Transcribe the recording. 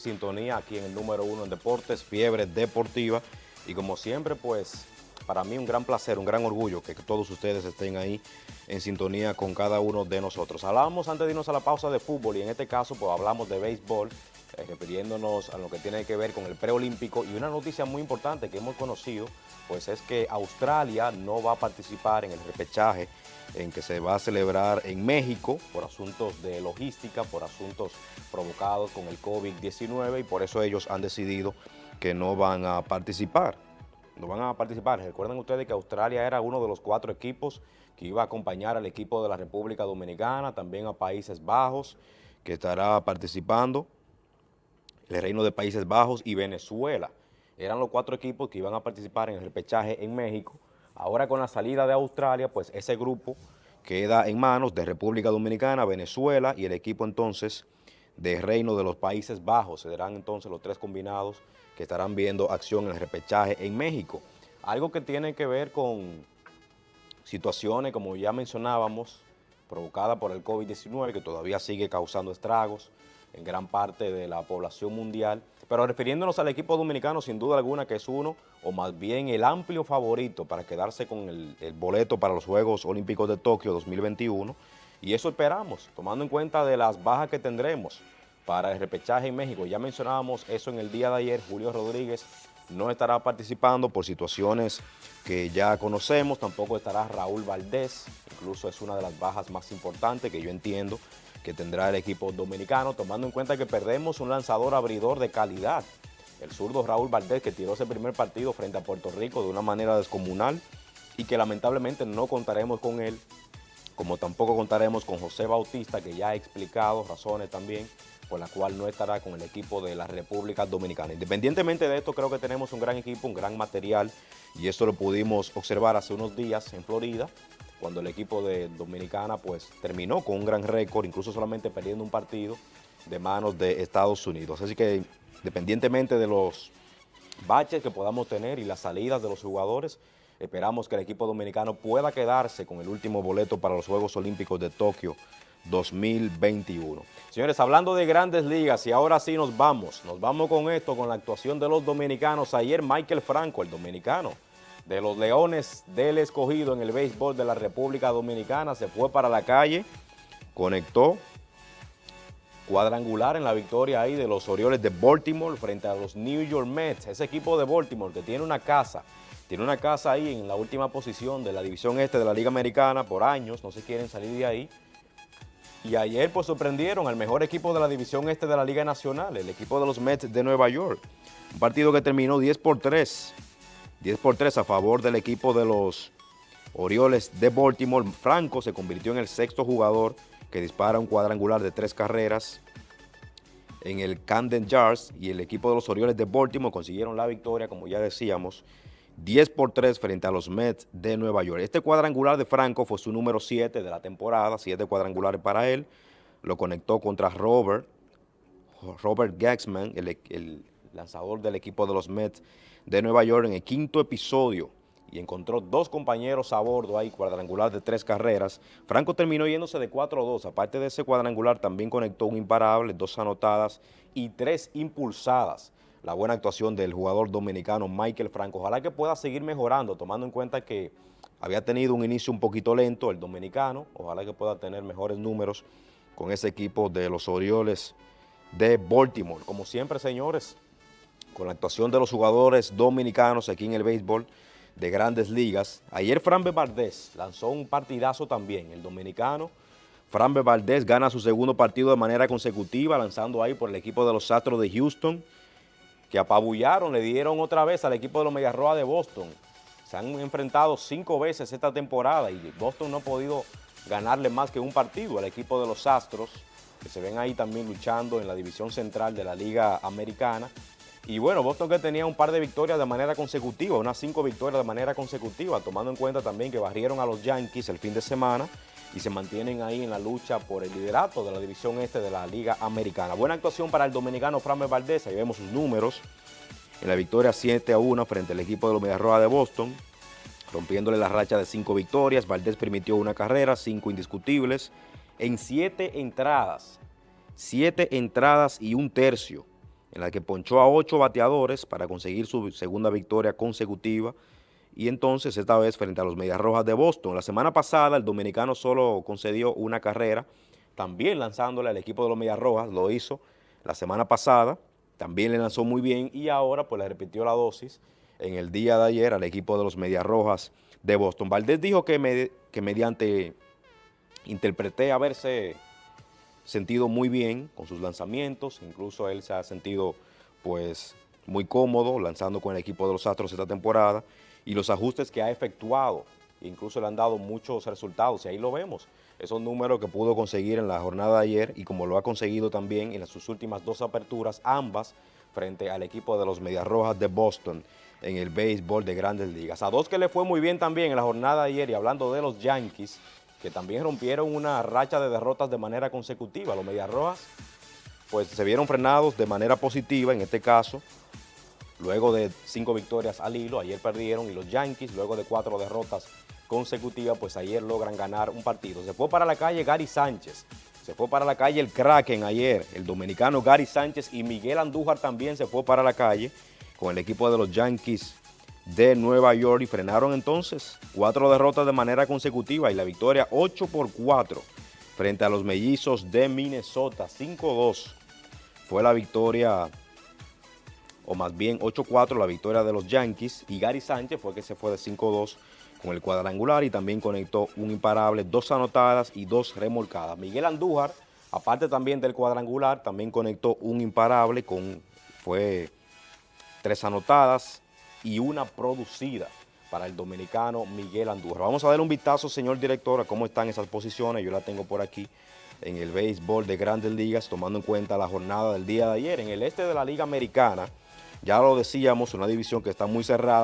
sintonía aquí en el número uno en deportes, Fiebre Deportiva. Y como siempre, pues, para mí un gran placer, un gran orgullo que todos ustedes estén ahí en sintonía con cada uno de nosotros. Hablábamos antes de irnos a la pausa de fútbol y en este caso, pues, hablamos de béisbol, eh, refiriéndonos a lo que tiene que ver con el preolímpico y una noticia muy importante que hemos conocido, pues es que Australia no va a participar en el repechaje en que se va a celebrar en México por asuntos de logística, por asuntos provocados con el COVID-19 y por eso ellos han decidido que no van a participar. No van a participar. Recuerden ustedes que Australia era uno de los cuatro equipos que iba a acompañar al equipo de la República Dominicana, también a Países Bajos, que estará participando, el Reino de Países Bajos y Venezuela. Eran los cuatro equipos que iban a participar en el repechaje en México, Ahora con la salida de Australia, pues ese grupo queda en manos de República Dominicana, Venezuela y el equipo entonces de Reino de los Países Bajos. Serán entonces los tres combinados que estarán viendo acción en el repechaje en México. Algo que tiene que ver con situaciones, como ya mencionábamos, provocadas por el COVID-19, que todavía sigue causando estragos en gran parte de la población mundial. Pero refiriéndonos al equipo dominicano, sin duda alguna que es uno, o más bien el amplio favorito para quedarse con el, boleto para los Juegos Olímpicos de Tokio 2021. Y eso esperamos, tomando en cuenta de las bajas que tendremos para el repechaje en México. Ya mencionábamos eso en el día de ayer, Julio Rodríguez no estará participando por situaciones que ya conocemos, tampoco estará Raúl Valdés, incluso es una de las bajas más importantes que yo entiendo que tendrá el equipo dominicano, tomando en cuenta que perdemos un lanzador abridor de calidad, el zurdo Raúl Valdés, que tiró ese primer partido frente a Puerto Rico de una manera descomunal y que lamentablemente no contaremos con él, como tampoco contaremos con José Bautista, que ya ha explicado razones también por la cual no estará con el equipo de la República Dominicana. Independientemente de esto, creo que tenemos un gran equipo, un gran material, y esto lo pudimos observar hace unos días en Florida, cuando el equipo de Dominicana pues terminó con un gran récord, incluso solamente perdiendo un partido de manos de Estados Unidos. Así que independientemente de los baches que podamos tener y las salidas de los jugadores, esperamos que el equipo dominicano pueda quedarse con el último boleto para los Juegos Olímpicos de Tokio 2021. Señores, hablando de grandes ligas y ahora sí nos vamos, nos vamos con esto, con la actuación de los dominicanos. Ayer Michael Franco, el dominicano, de los Leones del Escogido en el béisbol de la República Dominicana. Se fue para la calle, conectó cuadrangular en la victoria ahí de los Orioles de Baltimore frente a los New York Mets. Ese equipo de Baltimore que tiene una casa, tiene una casa ahí en la última posición de la división este de la Liga Americana por años, no se quieren salir de ahí. Y ayer pues sorprendieron al mejor equipo de la división este de la Liga Nacional, el equipo de los Mets de Nueva York. Un partido que terminó 10 por 3 10 por 3 a favor del equipo de los Orioles de Baltimore. Franco se convirtió en el sexto jugador que dispara un cuadrangular de tres carreras en el Camden Jars y el equipo de los Orioles de Baltimore consiguieron la victoria, como ya decíamos, 10 por 3 frente a los Mets de Nueva York. Este cuadrangular de Franco fue su número 7 de la temporada, 7 cuadrangulares para él. Lo conectó contra Robert, Robert Gaxman, el, el lanzador del equipo de los Mets de Nueva York en el quinto episodio y encontró dos compañeros a bordo ahí, cuadrangular de tres carreras. Franco terminó yéndose de 4-2. Aparte de ese cuadrangular, también conectó un imparable, dos anotadas y tres impulsadas. La buena actuación del jugador dominicano Michael Franco. Ojalá que pueda seguir mejorando, tomando en cuenta que había tenido un inicio un poquito lento el dominicano. Ojalá que pueda tener mejores números con ese equipo de los Orioles de Baltimore. Como siempre, señores, con la actuación de los jugadores dominicanos aquí en el béisbol de grandes ligas. Ayer Fran Valdés lanzó un partidazo también, el dominicano. Fran Valdés gana su segundo partido de manera consecutiva, lanzando ahí por el equipo de los Astros de Houston, que apabullaron, le dieron otra vez al equipo de los Mediarroa de Boston. Se han enfrentado cinco veces esta temporada y Boston no ha podido ganarle más que un partido al equipo de los Astros, que se ven ahí también luchando en la división central de la Liga Americana. Y bueno, Boston que tenía un par de victorias de manera consecutiva, unas cinco victorias de manera consecutiva, tomando en cuenta también que barrieron a los Yankees el fin de semana y se mantienen ahí en la lucha por el liderato de la división este de la Liga Americana. Buena actuación para el dominicano Framber Valdés, ahí vemos sus números en la victoria 7 a 1 frente al equipo de los Medias Rojas de Boston, rompiéndole la racha de cinco victorias. Valdés permitió una carrera, cinco indiscutibles, en siete entradas, siete entradas y un tercio en la que ponchó a ocho bateadores para conseguir su segunda victoria consecutiva y entonces esta vez frente a los Medias Rojas de Boston. La semana pasada el dominicano solo concedió una carrera, también lanzándole al equipo de los Medias Rojas, lo hizo la semana pasada, también le lanzó muy bien y ahora pues le repitió la dosis en el día de ayer al equipo de los Medias Rojas de Boston. Valdés dijo que, que mediante, interpreté haberse sentido muy bien con sus lanzamientos, incluso él se ha sentido pues muy cómodo lanzando con el equipo de los Astros esta temporada y los ajustes que ha efectuado, incluso le han dado muchos resultados y ahí lo vemos, esos números que pudo conseguir en la jornada de ayer y como lo ha conseguido también en sus últimas dos aperturas, ambas frente al equipo de los Medias Rojas de Boston en el béisbol de grandes ligas. A dos que le fue muy bien también en la jornada de ayer y hablando de los Yankees, que también rompieron una racha de derrotas de manera consecutiva. Los Medias Rojas pues se vieron frenados de manera positiva en este caso, luego de cinco victorias al hilo, ayer perdieron y los Yankees luego de cuatro derrotas consecutivas pues ayer logran ganar un partido. Se fue para la calle Gary Sánchez, se fue para la calle el Kraken ayer, el dominicano Gary Sánchez y Miguel Andújar también se fue para la calle con el equipo de los Yankees de Nueva York y frenaron entonces cuatro derrotas de manera consecutiva y la victoria 8 por 4 frente a los mellizos de Minnesota, 5-2 fue la victoria, o más bien 8-4 la victoria de los Yankees y Gary Sánchez fue que se fue de 5-2 con el cuadrangular y también conectó un imparable, dos anotadas y dos remolcadas. Miguel Andújar, aparte también del cuadrangular, también conectó un imparable con, fue tres anotadas y una producida para el dominicano Miguel Andújar. Vamos a dar un vistazo, señor director, a cómo están esas posiciones. Yo la tengo por aquí en el béisbol de grandes ligas, tomando en cuenta la jornada del día de ayer. En el este de la Liga Americana, ya lo decíamos, una división que está muy cerrada.